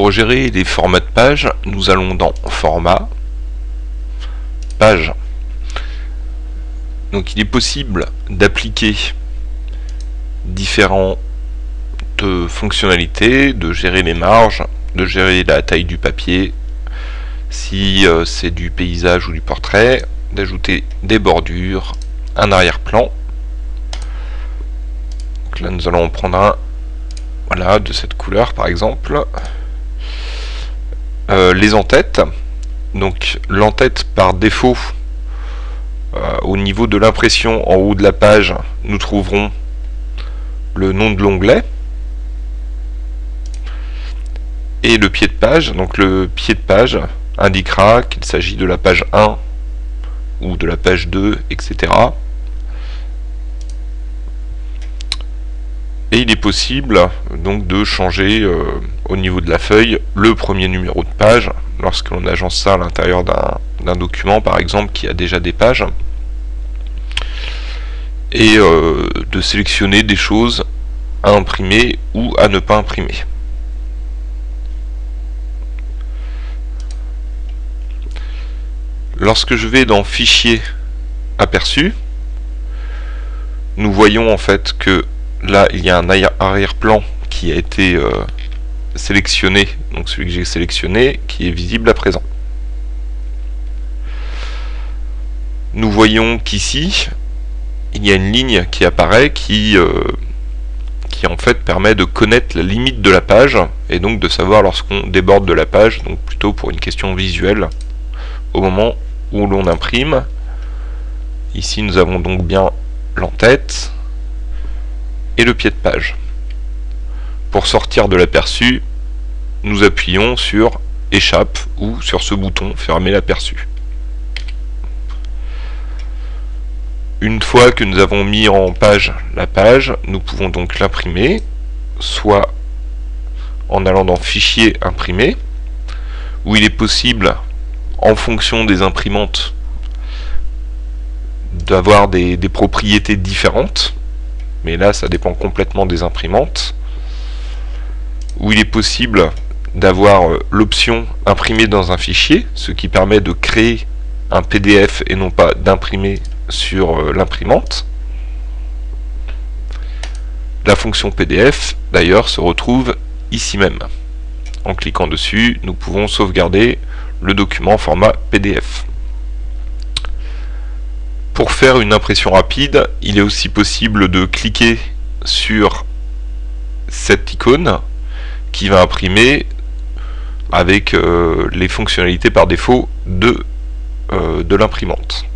pour gérer les formats de page, nous allons dans Format, Page. Donc il est possible d'appliquer différentes fonctionnalités, de gérer les marges, de gérer la taille du papier, si euh, c'est du paysage ou du portrait, d'ajouter des bordures, un arrière-plan. Là nous allons en prendre un voilà, de cette couleur par exemple. Euh, les entêtes. Donc l'entête par défaut, euh, au niveau de l'impression en haut de la page, nous trouverons le nom de l'onglet. Et le pied de page, donc le pied de page indiquera qu'il s'agit de la page 1 ou de la page 2, etc. Et il est possible donc de changer euh, au niveau de la feuille le premier numéro de page lorsque l'on agence ça à l'intérieur d'un document par exemple qui a déjà des pages et euh, de sélectionner des choses à imprimer ou à ne pas imprimer. Lorsque je vais dans Fichier aperçu, nous voyons en fait que là il y a un arrière-plan qui a été euh, sélectionné, donc celui que j'ai sélectionné, qui est visible à présent. Nous voyons qu'ici, il y a une ligne qui apparaît qui, euh, qui en fait permet de connaître la limite de la page et donc de savoir lorsqu'on déborde de la page, donc plutôt pour une question visuelle, au moment où l'on imprime. Ici nous avons donc bien l'entête, le pied de page. Pour sortir de l'aperçu, nous appuyons sur échappe ou sur ce bouton fermer l'aperçu. Une fois que nous avons mis en page la page, nous pouvons donc l'imprimer, soit en allant dans Fichier, Imprimer, où il est possible, en fonction des imprimantes, d'avoir des propriétés différentes mais là ça dépend complètement des imprimantes, où il est possible d'avoir euh, l'option imprimer dans un fichier, ce qui permet de créer un PDF et non pas d'imprimer sur euh, l'imprimante. La fonction PDF, d'ailleurs, se retrouve ici même. En cliquant dessus, nous pouvons sauvegarder le document format PDF. Faire une impression rapide, il est aussi possible de cliquer sur cette icône qui va imprimer avec euh, les fonctionnalités par défaut de, euh, de l'imprimante.